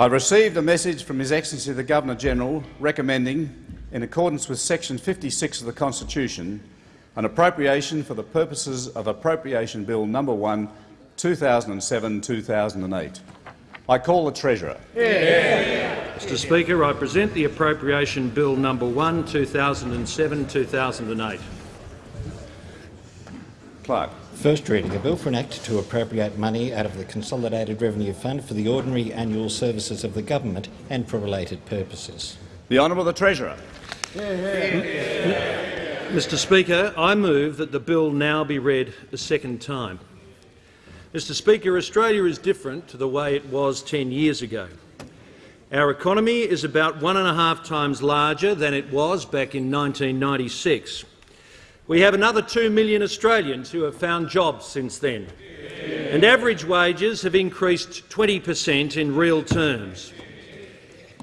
I received a message from His Excellency the Governor-General recommending, in accordance with section 56 of the Constitution, an appropriation for the purposes of Appropriation Bill No. 1, 2007-2008. I call the Treasurer. Yeah. Mr Speaker, I present the Appropriation Bill No. 1, 2007-2008. Clerk. First reading, a bill for an act to appropriate money out of the Consolidated Revenue Fund for the ordinary annual services of the government and for related purposes. The Honourable the Treasurer. Mr Speaker, I move that the bill now be read a second time. Mr Speaker, Australia is different to the way it was 10 years ago. Our economy is about one and a half times larger than it was back in 1996. We have another 2 million Australians who have found jobs since then, and average wages have increased 20 per cent in real terms.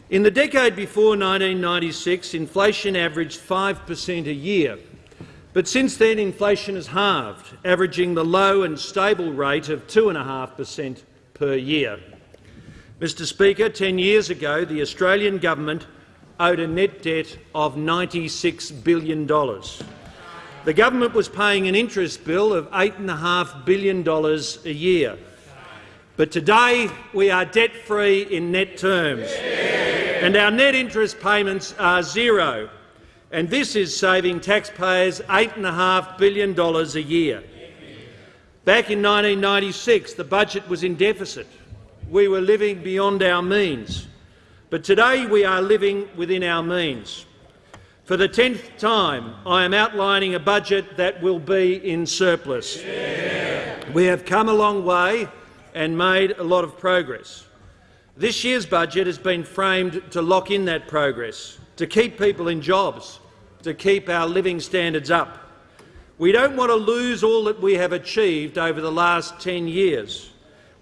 In the decade before 1996, inflation averaged 5 per cent a year, but since then inflation has halved, averaging the low and stable rate of 2.5 per cent per year. Mr Speaker, 10 years ago the Australian government owed a net debt of $96 billion. The government was paying an interest bill of $8.5 billion a year. But today we are debt-free in net terms, and our net interest payments are zero. And this is saving taxpayers $8.5 billion a year. Back in 1996, the budget was in deficit. We were living beyond our means. But today we are living within our means. For the tenth time, I am outlining a budget that will be in surplus. Yeah. We have come a long way and made a lot of progress. This year's budget has been framed to lock in that progress, to keep people in jobs, to keep our living standards up. We don't want to lose all that we have achieved over the last 10 years.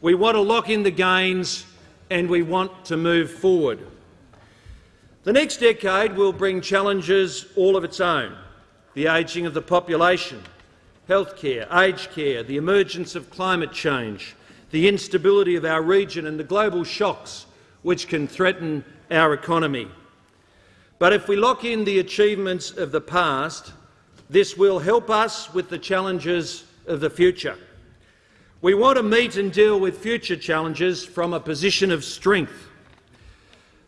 We want to lock in the gains and we want to move forward. The next decade will bring challenges all of its own the ageing of the population, healthcare, aged care, the emergence of climate change, the instability of our region and the global shocks which can threaten our economy. But if we lock in the achievements of the past, this will help us with the challenges of the future. We want to meet and deal with future challenges from a position of strength.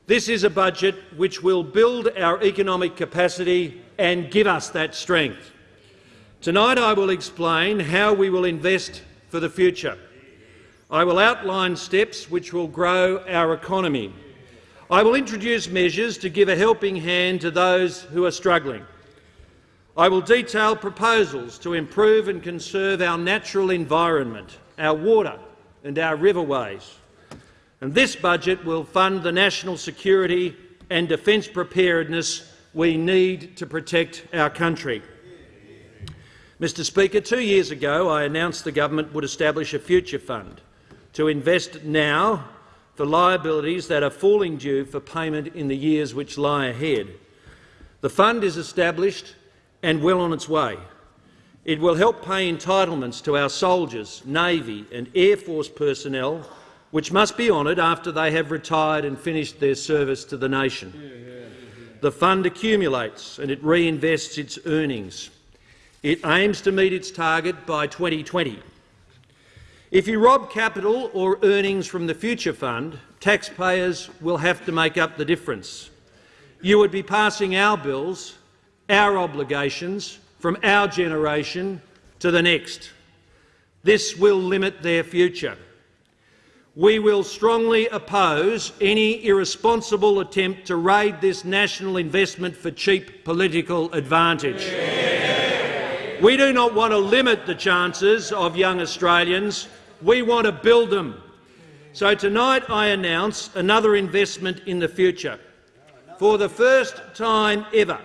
This is a budget which will build our economic capacity and give us that strength. Tonight I will explain how we will invest for the future. I will outline steps which will grow our economy. I will introduce measures to give a helping hand to those who are struggling. I will detail proposals to improve and conserve our natural environment, our water and our riverways. And this budget will fund the national security and defence preparedness we need to protect our country. Mr Speaker, two years ago I announced the government would establish a future fund to invest now for liabilities that are falling due for payment in the years which lie ahead. The fund is established and well on its way. It will help pay entitlements to our soldiers, Navy and Air Force personnel which must be honoured after they have retired and finished their service to the nation. The fund accumulates and it reinvests its earnings. It aims to meet its target by 2020. If you rob capital or earnings from the future fund, taxpayers will have to make up the difference. You would be passing our bills, our obligations, from our generation to the next. This will limit their future. We will strongly oppose any irresponsible attempt to raid this national investment for cheap political advantage. We do not want to limit the chances of young Australians. We want to build them. So tonight I announce another investment in the future. For the first time ever,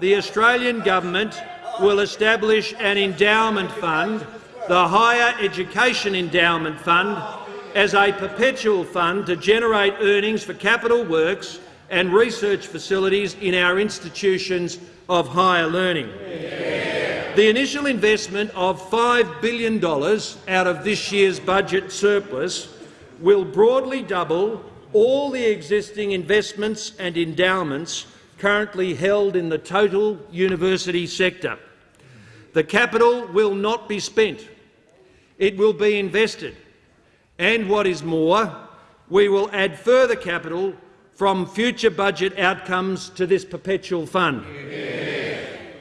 the Australian government will establish an endowment fund, the Higher Education Endowment Fund, as a perpetual fund to generate earnings for capital works and research facilities in our institutions of higher learning. Yeah. The initial investment of $5 billion out of this year's budget surplus will broadly double all the existing investments and endowments currently held in the total university sector. The capital will not be spent. It will be invested. And what is more, we will add further capital from future budget outcomes to this perpetual fund.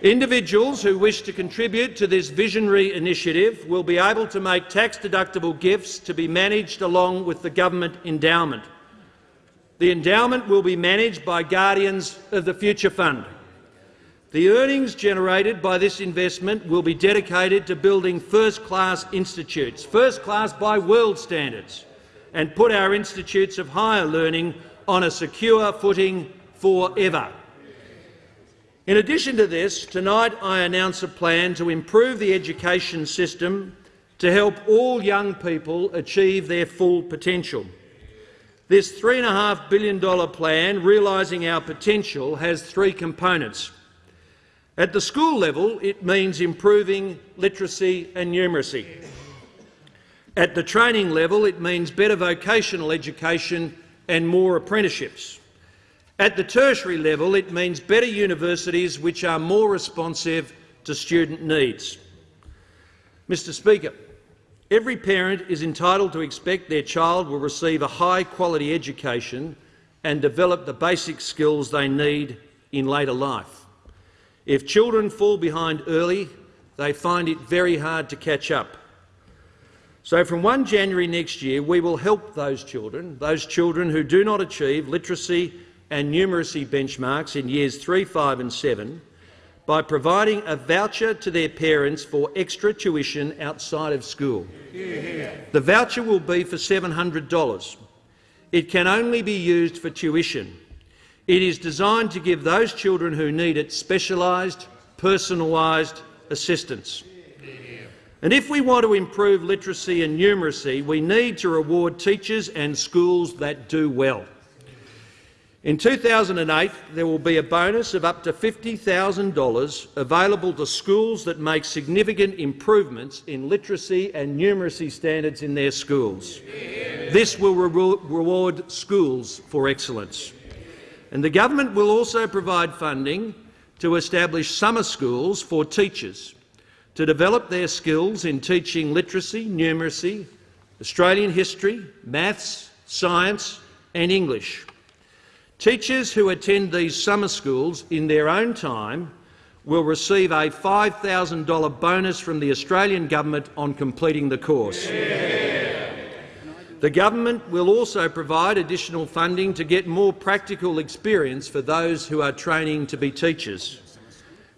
Individuals who wish to contribute to this visionary initiative will be able to make tax-deductible gifts to be managed along with the government endowment. The endowment will be managed by guardians of the Future Fund. The earnings generated by this investment will be dedicated to building first-class institutes, first-class by world standards, and put our institutes of higher learning on a secure footing forever. In addition to this, tonight I announce a plan to improve the education system to help all young people achieve their full potential. This $3.5 billion plan, realising our potential, has three components. At the school level, it means improving literacy and numeracy. At the training level, it means better vocational education and more apprenticeships. At the tertiary level, it means better universities which are more responsive to student needs. Mr Speaker, every parent is entitled to expect their child will receive a high-quality education and develop the basic skills they need in later life. If children fall behind early, they find it very hard to catch up. So from 1 January next year, we will help those children, those children who do not achieve literacy and numeracy benchmarks in years 3, 5 and 7, by providing a voucher to their parents for extra tuition outside of school. The voucher will be for $700. It can only be used for tuition. It is designed to give those children who need it specialised, personalised assistance. And if we want to improve literacy and numeracy, we need to reward teachers and schools that do well. In 2008, there will be a bonus of up to $50,000 available to schools that make significant improvements in literacy and numeracy standards in their schools. This will re reward schools for excellence. And the government will also provide funding to establish summer schools for teachers to develop their skills in teaching literacy, numeracy, Australian history, maths, science and English. Teachers who attend these summer schools in their own time will receive a $5,000 bonus from the Australian government on completing the course. Yeah. The government will also provide additional funding to get more practical experience for those who are training to be teachers.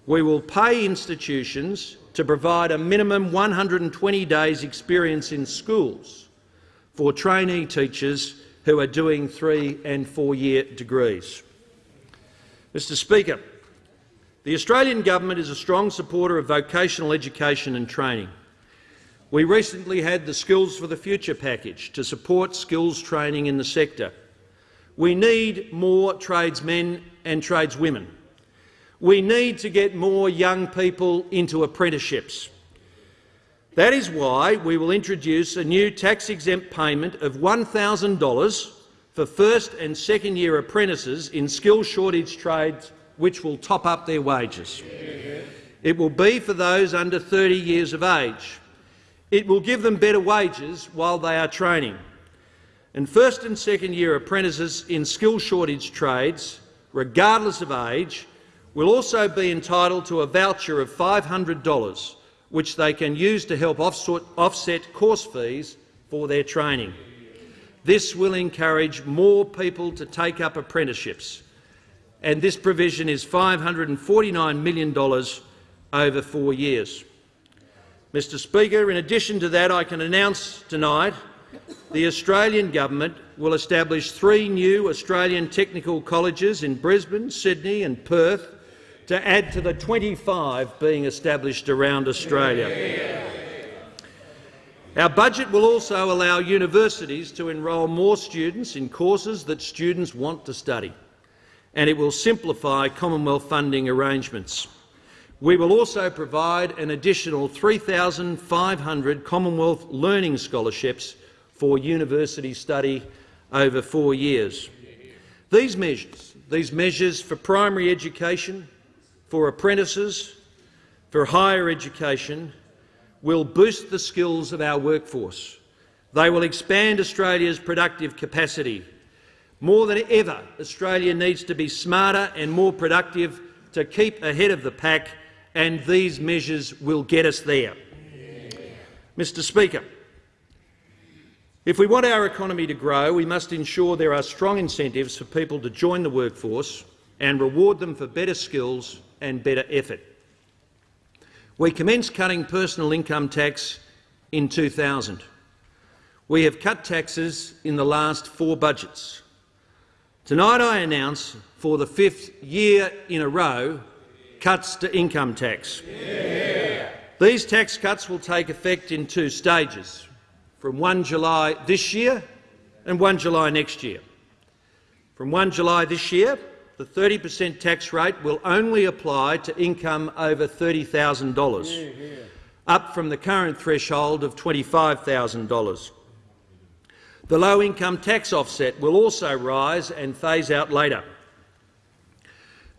We will pay institutions to provide a minimum 120 days experience in schools for trainee teachers who are doing three and four-year degrees. Mr Speaker, the Australian government is a strong supporter of vocational education and training. We recently had the Skills for the Future package to support skills training in the sector. We need more tradesmen and tradeswomen. We need to get more young people into apprenticeships. That is why we will introduce a new tax-exempt payment of $1,000 for first and second year apprentices in skill shortage trades which will top up their wages. It will be for those under 30 years of age. It will give them better wages while they are training. And first and second year apprentices in skill shortage trades, regardless of age, will also be entitled to a voucher of $500 which they can use to help offset course fees for their training. This will encourage more people to take up apprenticeships, and this provision is $549 million over four years. Mr Speaker, in addition to that, I can announce tonight the Australian government will establish three new Australian technical colleges in Brisbane, Sydney and Perth to add to the 25 being established around Australia. Our budget will also allow universities to enrol more students in courses that students want to study, and it will simplify Commonwealth funding arrangements. We will also provide an additional 3,500 Commonwealth Learning Scholarships for university study over four years. These measures, these measures for primary education, for apprentices, for higher education, will boost the skills of our workforce. They will expand Australia's productive capacity. More than ever, Australia needs to be smarter and more productive to keep ahead of the pack, and these measures will get us there. Mr Speaker, if we want our economy to grow, we must ensure there are strong incentives for people to join the workforce and reward them for better skills and better effort. We commenced cutting personal income tax in 2000. We have cut taxes in the last four budgets. Tonight I announce, for the fifth year in a row, cuts to income tax. Yeah. These tax cuts will take effect in two stages, from 1 July this year and 1 July next year. From 1 July this year, the 30 per cent tax rate will only apply to income over $30,000, up from the current threshold of $25,000. The low-income tax offset will also rise and phase out later.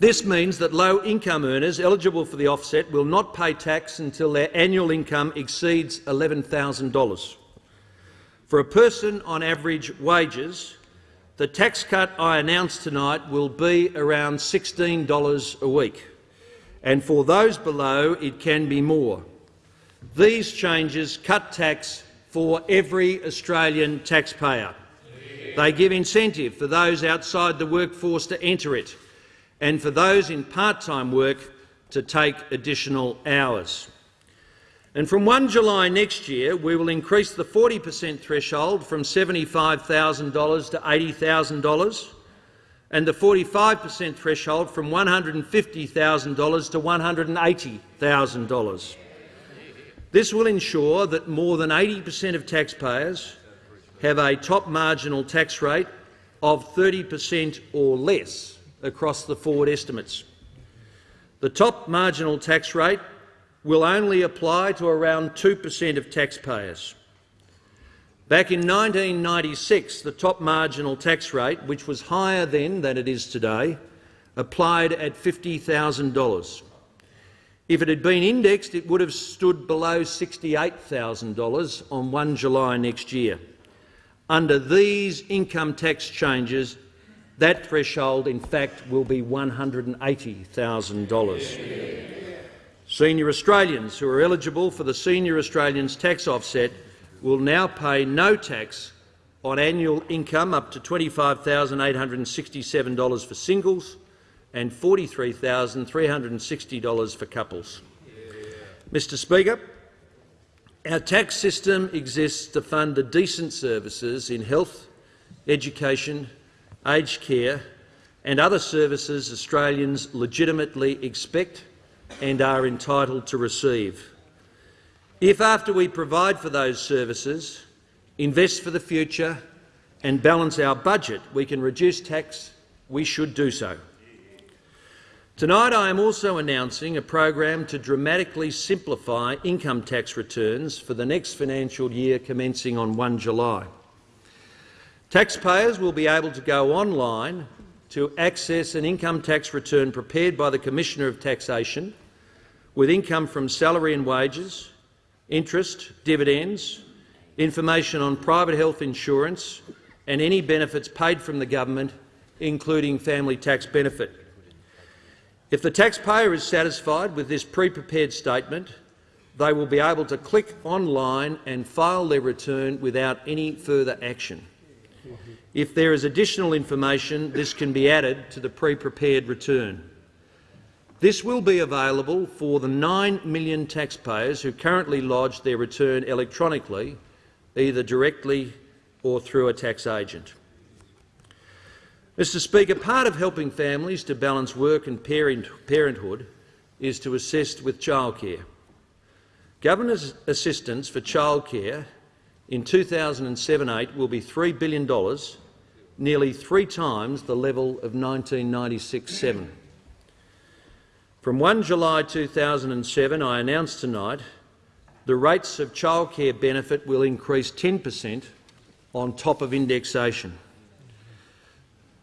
This means that low-income earners eligible for the offset will not pay tax until their annual income exceeds $11,000. For a person on average wages, the tax cut I announced tonight will be around $16 a week, and for those below it can be more. These changes cut tax for every Australian taxpayer. They give incentive for those outside the workforce to enter it and for those in part-time work to take additional hours. And from 1 July next year, we will increase the 40 per cent threshold from $75,000 to $80,000 and the 45 per cent threshold from $150,000 to $180,000. This will ensure that more than 80 per cent of taxpayers have a top marginal tax rate of 30 per cent or less across the forward estimates. The top marginal tax rate will only apply to around 2 per cent of taxpayers. Back in 1996, the top marginal tax rate, which was higher then than it is today, applied at $50,000. If it had been indexed, it would have stood below $68,000 on 1 July next year. Under these income tax changes, that threshold, in fact, will be $180,000. Senior Australians who are eligible for the Senior Australians tax offset will now pay no tax on annual income up to $25,867 for singles and $43,360 for couples. Mr Speaker, our tax system exists to fund the decent services in health, education aged care and other services Australians legitimately expect and are entitled to receive. If, after we provide for those services, invest for the future and balance our budget, we can reduce tax, we should do so. Tonight I am also announcing a program to dramatically simplify income tax returns for the next financial year commencing on 1 July. Taxpayers will be able to go online to access an income tax return prepared by the Commissioner of Taxation with income from salary and wages, interest, dividends, information on private health insurance and any benefits paid from the government, including family tax benefit. If the taxpayer is satisfied with this pre-prepared statement, they will be able to click online and file their return without any further action. If there is additional information, this can be added to the pre-prepared return. This will be available for the 9 million taxpayers who currently lodge their return electronically, either directly or through a tax agent. Mr Speaker, part of helping families to balance work and parent parenthood is to assist with childcare. Government's assistance for childcare in 2007-8 will be $3 billion, nearly three times the level of 1996-7. From 1 July 2007, I announced tonight the rates of childcare benefit will increase 10 per cent on top of indexation.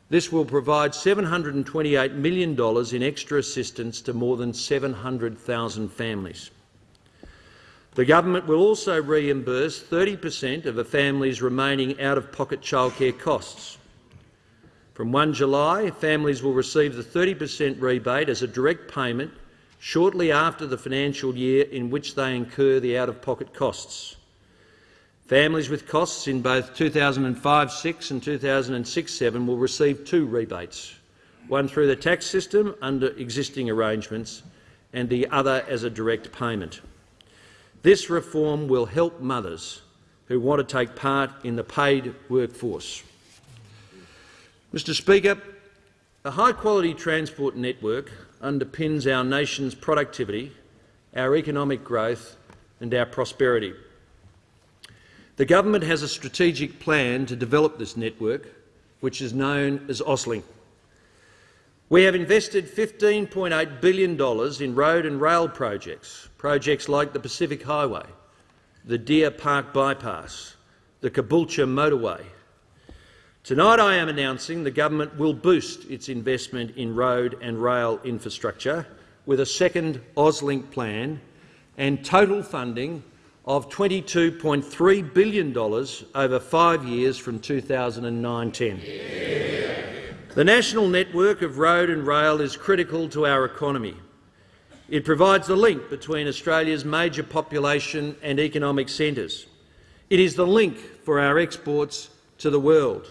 This will provide $728 million in extra assistance to more than 700,000 families. The government will also reimburse 30 per cent of a family's remaining out-of-pocket childcare costs. From 1 July, families will receive the 30 per cent rebate as a direct payment shortly after the financial year in which they incur the out-of-pocket costs. Families with costs in both 2005-6 and 2006-7 will receive two rebates, one through the tax system under existing arrangements and the other as a direct payment. This reform will help mothers who want to take part in the paid workforce. Mr Speaker, a high-quality transport network underpins our nation's productivity, our economic growth and our prosperity. The government has a strategic plan to develop this network, which is known as AusLink. We have invested $15.8 billion in road and rail projects, projects like the Pacific Highway, the Deer Park Bypass, the Caboolture Motorway. Tonight I am announcing the government will boost its investment in road and rail infrastructure with a second AusLink plan and total funding of $22.3 billion over five years from 2009-10. The national network of road and rail is critical to our economy. It provides the link between Australia's major population and economic centres. It is the link for our exports to the world.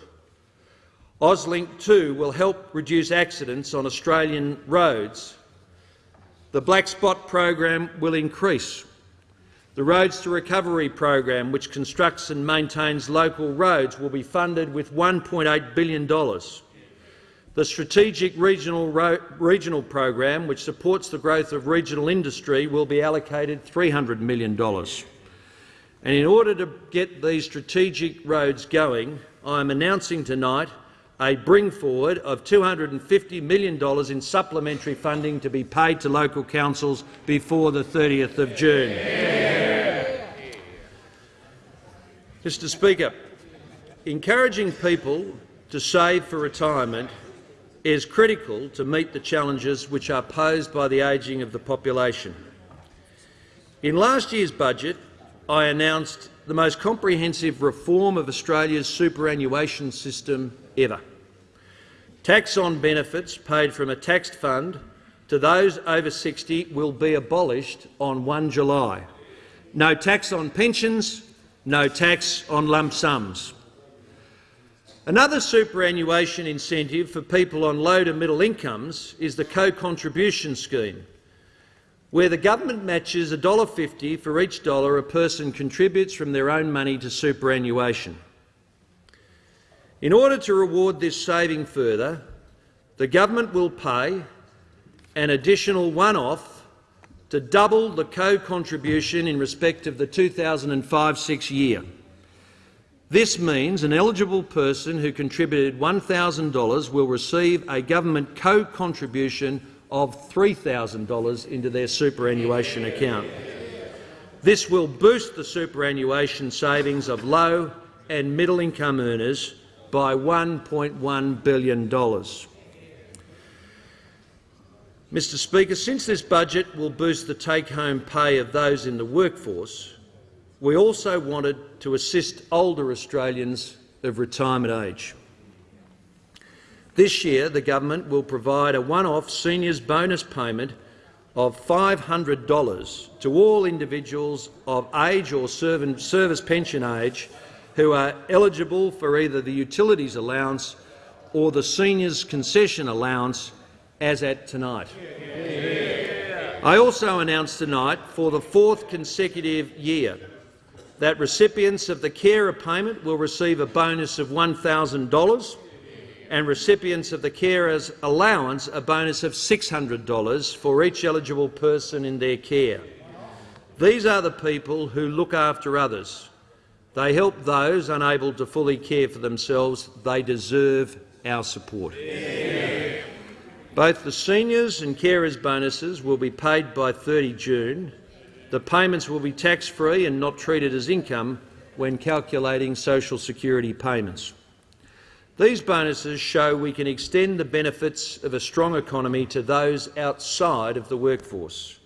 AusLink 2 will help reduce accidents on Australian roads. The Black Spot program will increase. The Roads to Recovery program, which constructs and maintains local roads, will be funded with $1.8 billion. The Strategic Regional, Regional Program, which supports the growth of regional industry, will be allocated $300 million. And in order to get these strategic roads going, I am announcing tonight a bring forward of $250 million in supplementary funding to be paid to local councils before the 30th of June. Yeah. Mr Speaker, encouraging people to save for retirement is critical to meet the challenges which are posed by the ageing of the population. In last year's budget, I announced the most comprehensive reform of Australia's superannuation system ever. Tax on benefits paid from a taxed fund to those over 60 will be abolished on 1 July. No tax on pensions, no tax on lump sums. Another superannuation incentive for people on low to middle incomes is the co-contribution scheme, where the government matches $1.50 for each dollar a person contributes from their own money to superannuation. In order to reward this saving further, the government will pay an additional one-off to double the co-contribution in respect of the 2005-6 year. This means an eligible person who contributed $1,000 will receive a government co-contribution of $3,000 into their superannuation account. This will boost the superannuation savings of low and middle income earners by $1.1 billion. Mr Speaker, since this budget will boost the take-home pay of those in the workforce, we also wanted to assist older Australians of retirement age. This year, the government will provide a one-off seniors bonus payment of $500 to all individuals of age or service pension age who are eligible for either the utilities allowance or the seniors concession allowance as at tonight. Yeah. I also announced tonight for the fourth consecutive year that recipients of the carer payment will receive a bonus of $1,000 and recipients of the carer's allowance a bonus of $600 for each eligible person in their care. These are the people who look after others. They help those unable to fully care for themselves. They deserve our support. Yeah. Both the seniors and carers bonuses will be paid by 30 June the payments will be tax-free and not treated as income when calculating social security payments. These bonuses show we can extend the benefits of a strong economy to those outside of the workforce.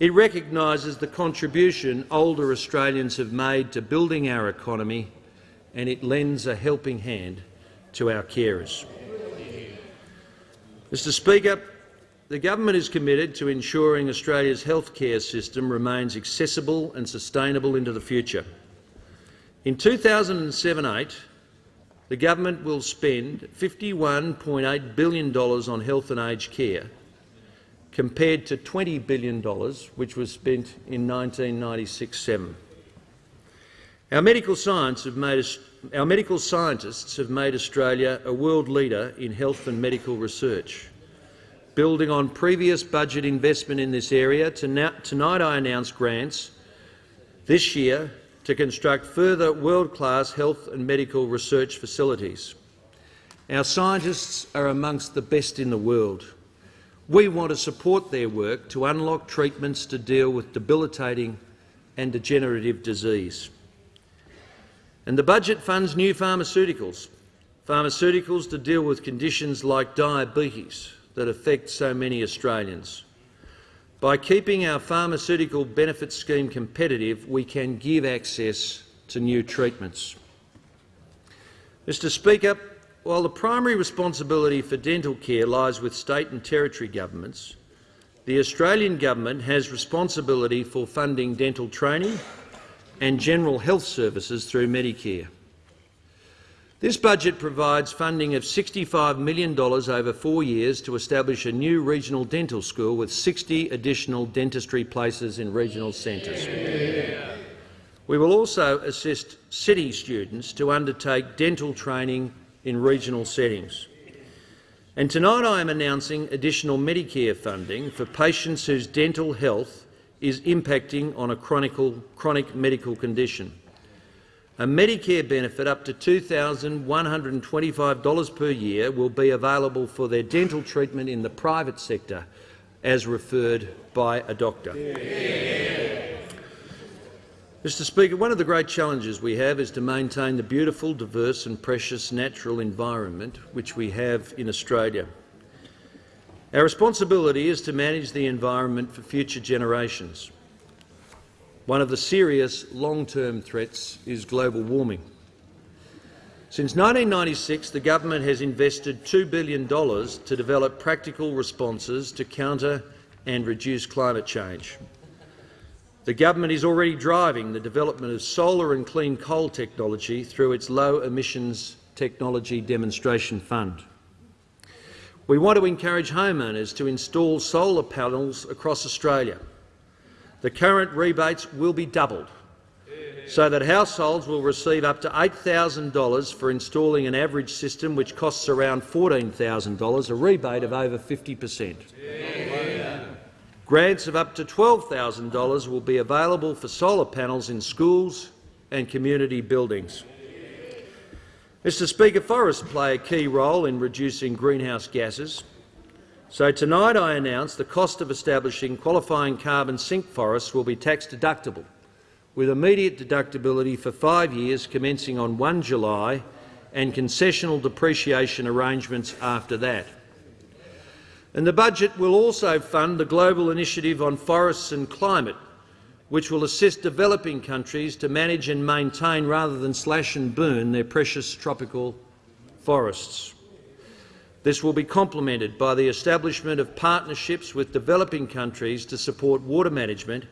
It recognises the contribution older Australians have made to building our economy and it lends a helping hand to our carers. Mr Speaker, the government is committed to ensuring Australia's health care system remains accessible and sustainable into the future. In 2007-8, the government will spend $51.8 billion on health and aged care, compared to $20 billion which was spent in 1996-7. Our medical, our medical scientists have made Australia a world leader in health and medical research. Building on previous budget investment in this area, tonight I announce grants this year to construct further world-class health and medical research facilities. Our scientists are amongst the best in the world. We want to support their work to unlock treatments to deal with debilitating and degenerative disease. And the budget funds new pharmaceuticals, pharmaceuticals to deal with conditions like diabetes that affect so many Australians. By keeping our pharmaceutical benefit scheme competitive, we can give access to new treatments. Mr Speaker, while the primary responsibility for dental care lies with state and territory governments, the Australian government has responsibility for funding dental training and general health services through Medicare. This budget provides funding of $65 million over four years to establish a new regional dental school with 60 additional dentistry places in regional centres. Yeah. We will also assist city students to undertake dental training in regional settings. And tonight I am announcing additional Medicare funding for patients whose dental health is impacting on a chronic, chronic medical condition. A Medicare benefit up to $2,125 per year will be available for their dental treatment in the private sector, as referred by a doctor. Yeah. Mr Speaker, one of the great challenges we have is to maintain the beautiful, diverse and precious natural environment which we have in Australia. Our responsibility is to manage the environment for future generations. One of the serious long-term threats is global warming. Since 1996, the government has invested $2 billion to develop practical responses to counter and reduce climate change. The government is already driving the development of solar and clean coal technology through its Low Emissions Technology Demonstration Fund. We want to encourage homeowners to install solar panels across Australia the current rebates will be doubled so that households will receive up to $8,000 for installing an average system which costs around $14,000, a rebate of over 50 per cent. Grants of up to $12,000 will be available for solar panels in schools and community buildings. Mr Speaker, forests play a key role in reducing greenhouse gases. So tonight I announce the cost of establishing qualifying carbon sink forests will be tax deductible, with immediate deductibility for five years commencing on 1 July and concessional depreciation arrangements after that. And the budget will also fund the Global Initiative on Forests and Climate, which will assist developing countries to manage and maintain rather than slash and burn their precious tropical forests. This will be complemented by the establishment of partnerships with developing countries to support water management,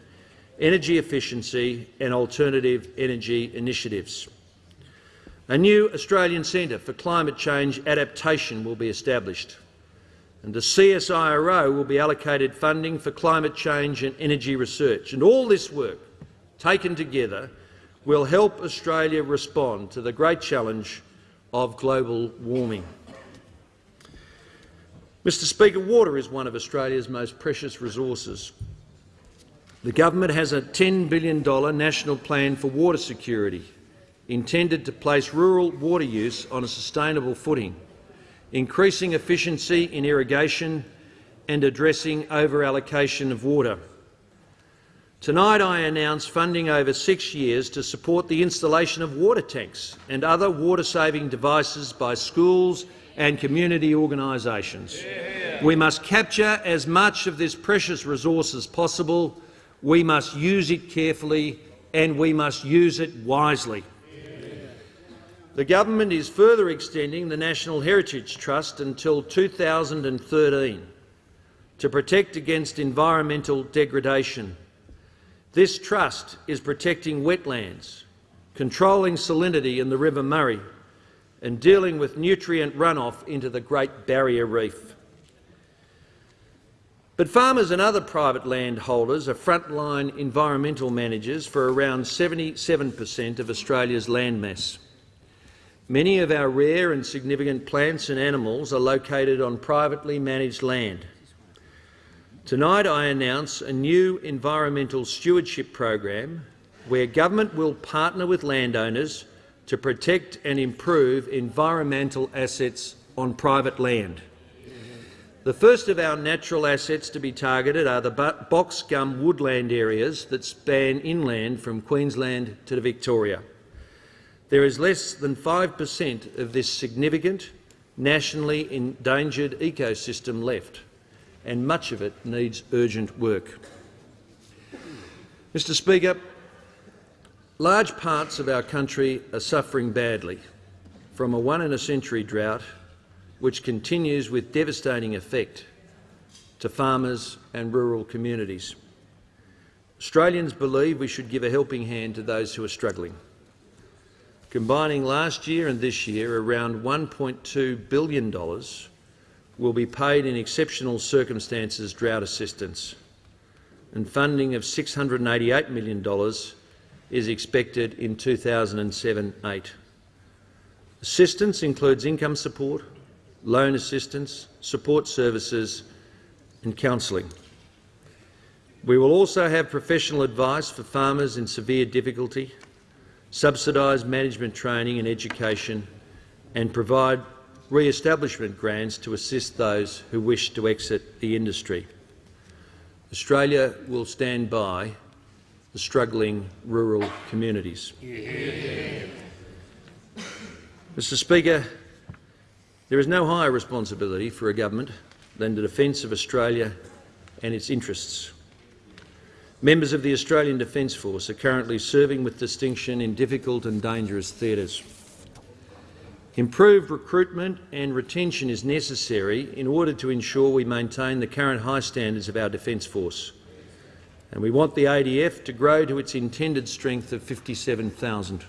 energy efficiency and alternative energy initiatives. A new Australian Centre for Climate Change Adaptation will be established, and the CSIRO will be allocated funding for climate change and energy research. And all this work, taken together, will help Australia respond to the great challenge of global warming. Mr Speaker, water is one of Australia's most precious resources. The government has a $10 billion national plan for water security intended to place rural water use on a sustainable footing, increasing efficiency in irrigation and addressing over-allocation of water. Tonight I announce funding over six years to support the installation of water tanks and other water-saving devices by schools and community organisations. We must capture as much of this precious resource as possible. We must use it carefully and we must use it wisely. The government is further extending the Natural Heritage Trust until 2013 to protect against environmental degradation. This trust is protecting wetlands, controlling salinity in the River Murray and dealing with nutrient runoff into the Great Barrier Reef. But farmers and other private landholders are frontline environmental managers for around 77 per cent of Australia's landmass. Many of our rare and significant plants and animals are located on privately managed land. Tonight I announce a new environmental stewardship program where government will partner with landowners to protect and improve environmental assets on private land. The first of our natural assets to be targeted are the box gum woodland areas that span inland from Queensland to Victoria. There is less than 5 per cent of this significant, nationally endangered ecosystem left, and much of it needs urgent work. Mr Speaker, large parts of our country are suffering badly from a one-in-a-century drought which continues with devastating effect to farmers and rural communities. Australians believe we should give a helping hand to those who are struggling. Combining last year and this year, around $1.2 billion will be paid in exceptional circumstances drought assistance, and funding of $688 million is expected in 2007-8. Assistance includes income support, loan assistance, support services and counselling. We will also have professional advice for farmers in severe difficulty subsidise management training and education and provide re-establishment grants to assist those who wish to exit the industry. Australia will stand by the struggling rural communities. Yeah. Mr Speaker, there is no higher responsibility for a government than the defence of Australia and its interests. Members of the Australian Defence Force are currently serving with distinction in difficult and dangerous theatres. Improved recruitment and retention is necessary in order to ensure we maintain the current high standards of our Defence Force, and we want the ADF to grow to its intended strength of 57,000.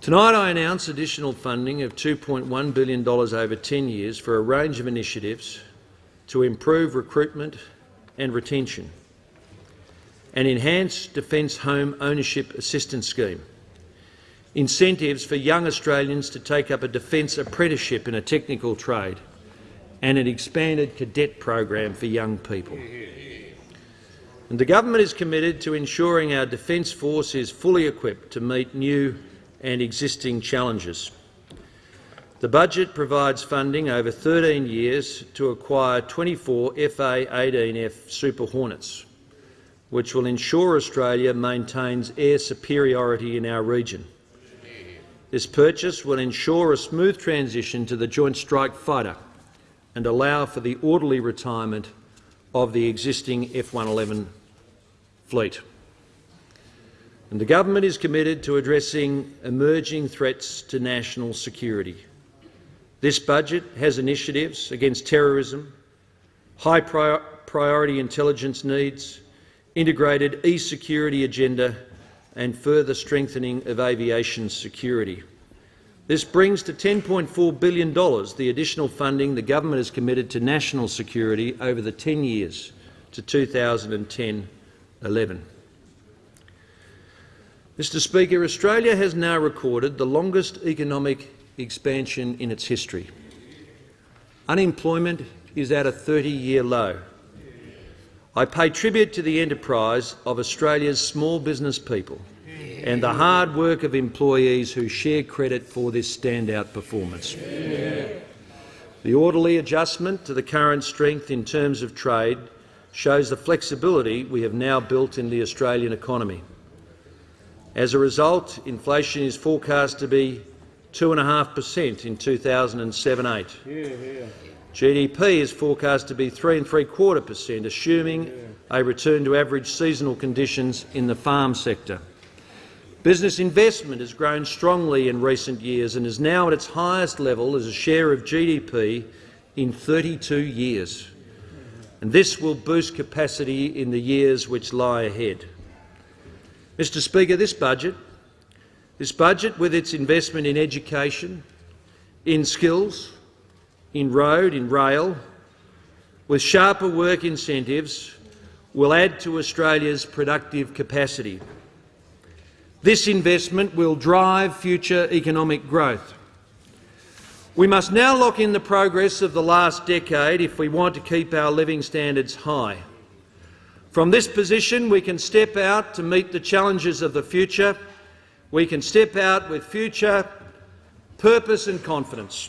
Tonight I announce additional funding of $2.1 billion over 10 years for a range of initiatives to improve recruitment and retention, an enhanced Defence Home Ownership Assistance Scheme, incentives for young Australians to take up a defence apprenticeship in a technical trade, and an expanded cadet program for young people. And the government is committed to ensuring our Defence Force is fully equipped to meet new and existing challenges. The budget provides funding over 13 years to acquire 24 FA-18F Super Hornets, which will ensure Australia maintains air superiority in our region. This purchase will ensure a smooth transition to the Joint Strike Fighter and allow for the orderly retirement of the existing F-111 fleet. And the government is committed to addressing emerging threats to national security. This budget has initiatives against terrorism, high prior priority intelligence needs, integrated e-security agenda and further strengthening of aviation security. This brings to $10.4 billion the additional funding the government has committed to national security over the 10 years to 2010-11. Mr Speaker, Australia has now recorded the longest economic expansion in its history. Unemployment is at a 30-year low. I pay tribute to the enterprise of Australia's small business people and the hard work of employees who share credit for this standout performance. The orderly adjustment to the current strength in terms of trade shows the flexibility we have now built in the Australian economy. As a result, inflation is forecast to be 2.5 per cent in 2007-8. GDP is forecast to be three and three quarter per assuming a return to average seasonal conditions in the farm sector. Business investment has grown strongly in recent years and is now at its highest level as a share of GDP in 32 years. And this will boost capacity in the years which lie ahead. Mr Speaker, this budget, this budget with its investment in education, in skills, in road, in rail, with sharper work incentives, will add to Australia's productive capacity. This investment will drive future economic growth. We must now lock in the progress of the last decade if we want to keep our living standards high. From this position, we can step out to meet the challenges of the future. We can step out with future purpose and confidence.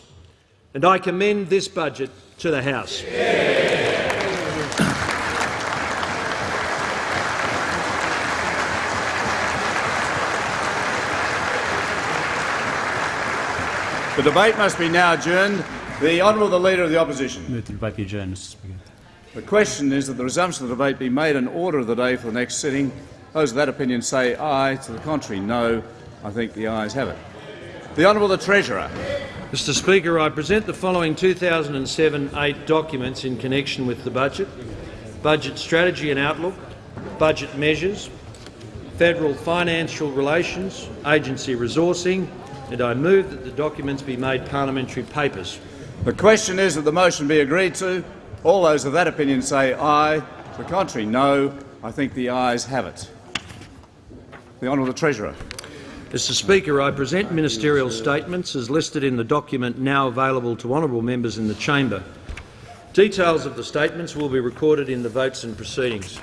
And I commend this budget to the House. The debate must be now adjourned. The Honourable the Leader of the Opposition. Move the debate be adjourned, Mr Speaker. The question is that the resumption of the debate be made an order of the day for the next sitting. Those of that opinion say aye. To the contrary, no. I think the ayes have it. The Honourable the Treasurer. Mr Speaker, I present the following 2007-8 documents in connection with the budget, budget strategy and outlook, budget measures, federal financial relations, agency resourcing, and I move that the documents be made parliamentary papers. The question is that the motion be agreed to. All those of that opinion say aye. To the contrary, no. I think the ayes have it. The Honourable Treasurer. Mr Speaker, I present ministerial statements as listed in the document now available to honourable members in the chamber. Details of the statements will be recorded in the votes and proceedings.